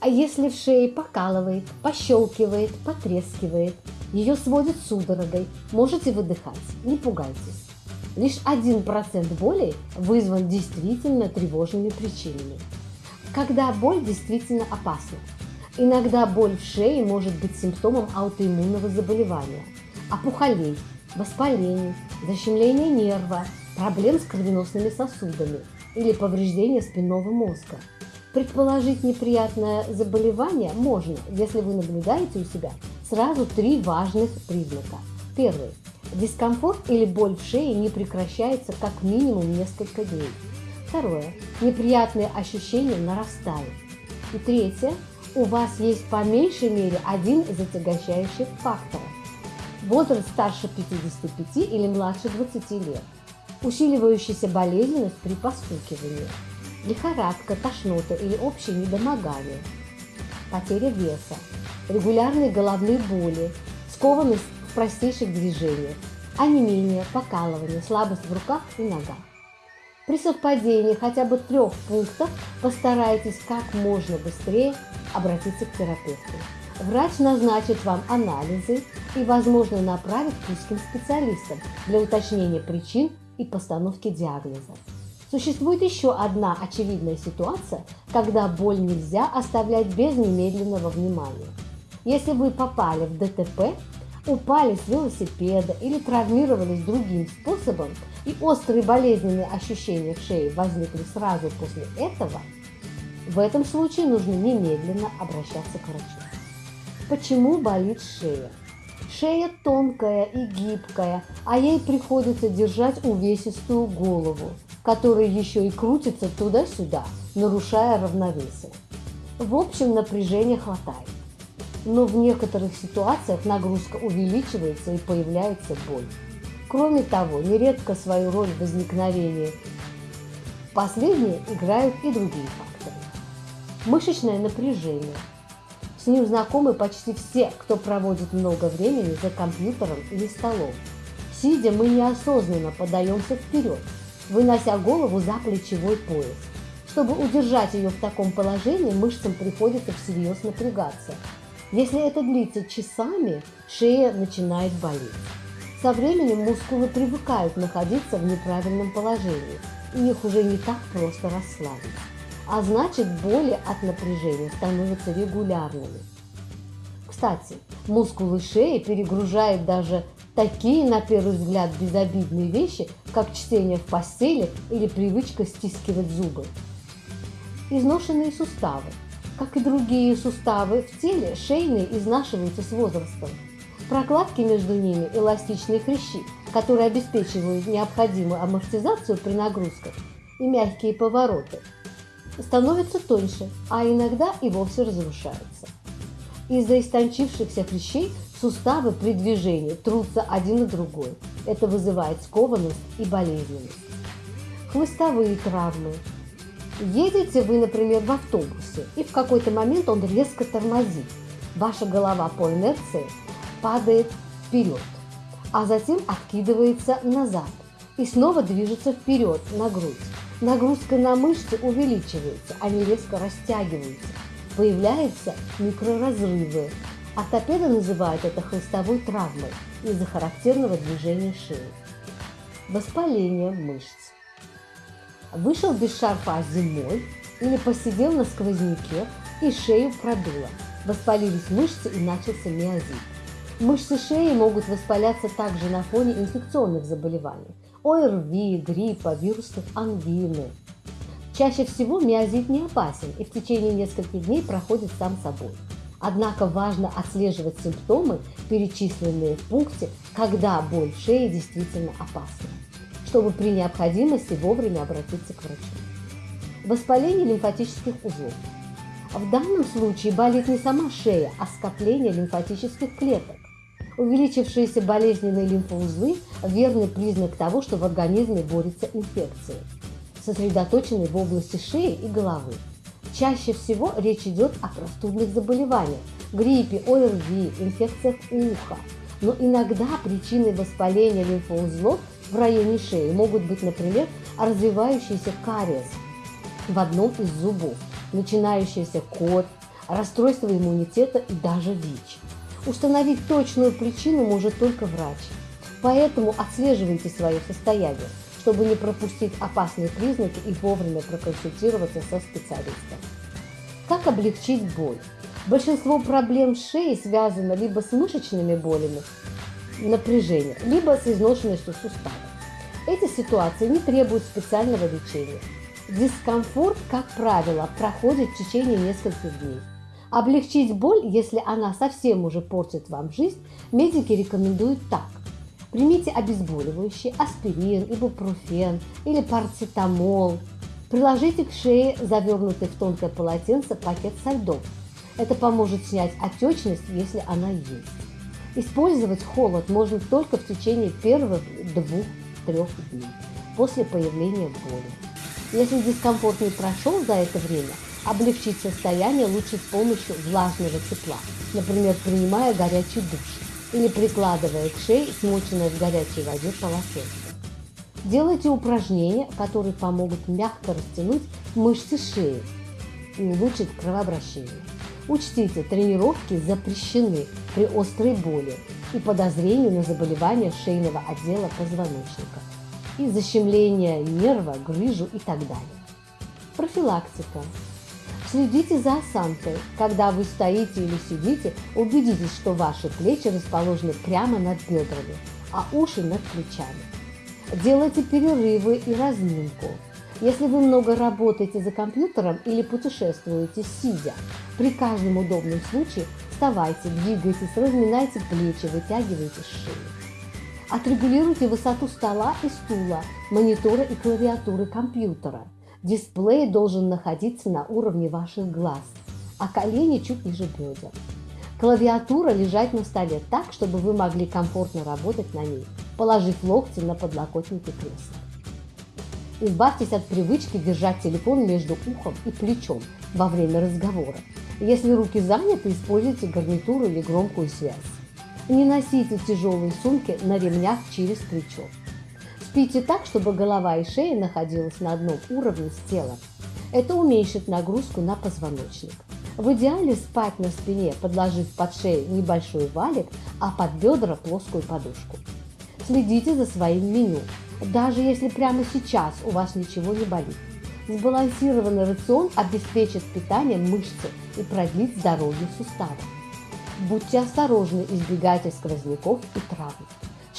А если в шее покалывает, пощелкивает, потрескивает, ее сводит судорогой, можете выдыхать, не пугайтесь. Лишь 1% боли вызван действительно тревожными причинами. Когда боль действительно опасна. Иногда боль в шее может быть симптомом аутоиммунного заболевания, опухолей, воспалений, защемления нерва, проблем с кровеносными сосудами или повреждения спинного мозга. Предположить неприятное заболевание можно, если вы наблюдаете у себя сразу три важных признака. Первый. Дискомфорт или боль в шее не прекращается как минимум несколько дней. Второе. Неприятные ощущения нарастают. И третье. У вас есть по меньшей мере один из отягощающих факторов. Возраст старше 55 или младше 20 лет. Усиливающаяся болезненность при постукивании. Лихорадка, тошнота или общее недомогание. Потеря веса. Регулярные головные боли. Скованность в простейших движениях. Онемение, покалывание, слабость в руках и ногах. При совпадении хотя бы трех пунктов постарайтесь как можно быстрее обратиться к терапевту. Врач назначит вам анализы и, возможно, направит к узким специалистам для уточнения причин и постановки диагноза. Существует еще одна очевидная ситуация, когда боль нельзя оставлять без немедленного внимания. Если вы попали в ДТП, упали с велосипеда или травмировались другим способом, и острые болезненные ощущения в шее возникли сразу после этого, в этом случае нужно немедленно обращаться к врачу. Почему болит шея? Шея тонкая и гибкая, а ей приходится держать увесистую голову, которая еще и крутится туда-сюда, нарушая равновесие. В общем, напряжения хватает но в некоторых ситуациях нагрузка увеличивается и появляется боль. Кроме того, нередко свою роль в возникновении последние играют и другие факторы. Мышечное напряжение. С ним знакомы почти все, кто проводит много времени за компьютером или столом. Сидя, мы неосознанно подаемся вперед, вынося голову за плечевой пояс. Чтобы удержать ее в таком положении, мышцам приходится всерьез напрягаться – если это длится часами, шея начинает болеть. Со временем мускулы привыкают находиться в неправильном положении, и их уже не так просто расслабить. А значит, боли от напряжения становятся регулярными. Кстати, мускулы шеи перегружают даже такие, на первый взгляд, безобидные вещи, как чтение в постели или привычка стискивать зубы. Изношенные суставы – как и другие суставы в теле, шейные изнашиваются с возрастом. Прокладки между ними – эластичные хрящи, которые обеспечивают необходимую амортизацию при нагрузках и мягкие повороты, становятся тоньше, а иногда и вовсе разрушаются. Из-за истончившихся хрящей суставы при движении трутся один на другой. Это вызывает скованность и болезненность. Хвостовые травмы, Едете вы, например, в автобусе, и в какой-то момент он резко тормозит. Ваша голова по инерции падает вперед, а затем откидывается назад и снова движется вперед на грудь. Нагрузка на мышцы увеличивается, они резко растягиваются. Появляются микроразрывы. Ортопеды называют это хлыстовой травмой из-за характерного движения шеи. Воспаление мышц вышел без шарфа зимой или посидел на сквозняке и шею продуло. Воспалились мышцы и начался миозит. Мышцы шеи могут воспаляться также на фоне инфекционных заболеваний – ОРВИ, гриппа, вирусных ангины. Чаще всего миозит не опасен и в течение нескольких дней проходит сам собой. Однако важно отслеживать симптомы, перечисленные в пункте, когда боль в шее действительно опасна чтобы при необходимости вовремя обратиться к врачу. Воспаление лимфатических узлов. В данном случае болит не сама шея, а скопление лимфатических клеток. Увеличившиеся болезненные лимфоузлы – верный признак того, что в организме борется инфекция, сосредоточенные в области шеи и головы. Чаще всего речь идет о простудных заболеваниях – гриппе, ОРВИ, инфекциях уха. Но иногда причиной воспаления лимфоузлов в районе шеи могут быть, например, развивающийся кариес в одном из зубов, начинающийся кот, расстройство иммунитета и даже ВИЧ. Установить точную причину может только врач. Поэтому отслеживайте свое состояние, чтобы не пропустить опасные признаки и вовремя проконсультироваться со специалистом. Как облегчить боль? Большинство проблем шеи связано либо с мышечными болями, напряжением, либо с изношенностью суставов. Эти ситуации не требуют специального лечения. Дискомфорт, как правило, проходит в течение нескольких дней. Облегчить боль, если она совсем уже портит вам жизнь, медики рекомендуют так. Примите обезболивающие, аспирин, ибупрофен или парацетамол. Приложите к шее завернутый в тонкое полотенце пакет со льдом. Это поможет снять отечность, если она есть. Использовать холод можно только в течение первых двух-трех дней после появления боли. Если дискомфорт не прошел за это время, облегчить состояние лучше с помощью влажного тепла, например, принимая горячий душ или прикладывая к шее смоченное в горячей воде полотенце. Делайте упражнения, которые помогут мягко растянуть мышцы шеи и улучшить кровообращение. Учтите, тренировки запрещены при острой боли и подозрении на заболевание шейного отдела позвоночника и защемление нерва, грыжу и так далее. Профилактика. Следите за осанкой. Когда вы стоите или сидите, убедитесь, что ваши плечи расположены прямо над бедрами, а уши над плечами. Делайте перерывы и разминку. Если вы много работаете за компьютером или путешествуете сидя, при каждом удобном случае вставайте, двигайтесь, разминайте плечи, вытягивайте шею. Отрегулируйте высоту стола и стула, монитора и клавиатуры компьютера – Дисплей должен находиться на уровне ваших глаз, а колени чуть ниже бедер. Клавиатура лежать на столе так, чтобы вы могли комфортно работать на ней, положив локти на подлокотники кресла. Избавьтесь от привычки держать телефон между ухом и плечом во время разговора. Если руки заняты, используйте гарнитуру или громкую связь. Не носите тяжелые сумки на ремнях через плечо. Спите так, чтобы голова и шея находилась на одном уровне с телом. Это уменьшит нагрузку на позвоночник. В идеале спать на спине, подложив под шею небольшой валик, а под бедра плоскую подушку. Следите за своим меню, даже если прямо сейчас у вас ничего не болит. Сбалансированный рацион обеспечит питание мышцы и продлит здоровье суставов. Будьте осторожны, избегайте сквозняков и травм.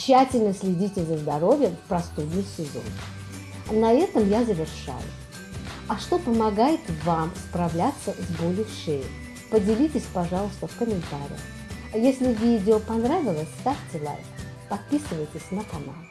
Тщательно следите за здоровьем в простудный сезон. На этом я завершаю. А что помогает вам справляться с болью в шее? Поделитесь, пожалуйста, в комментариях. Если видео понравилось, ставьте лайк, подписывайтесь на канал.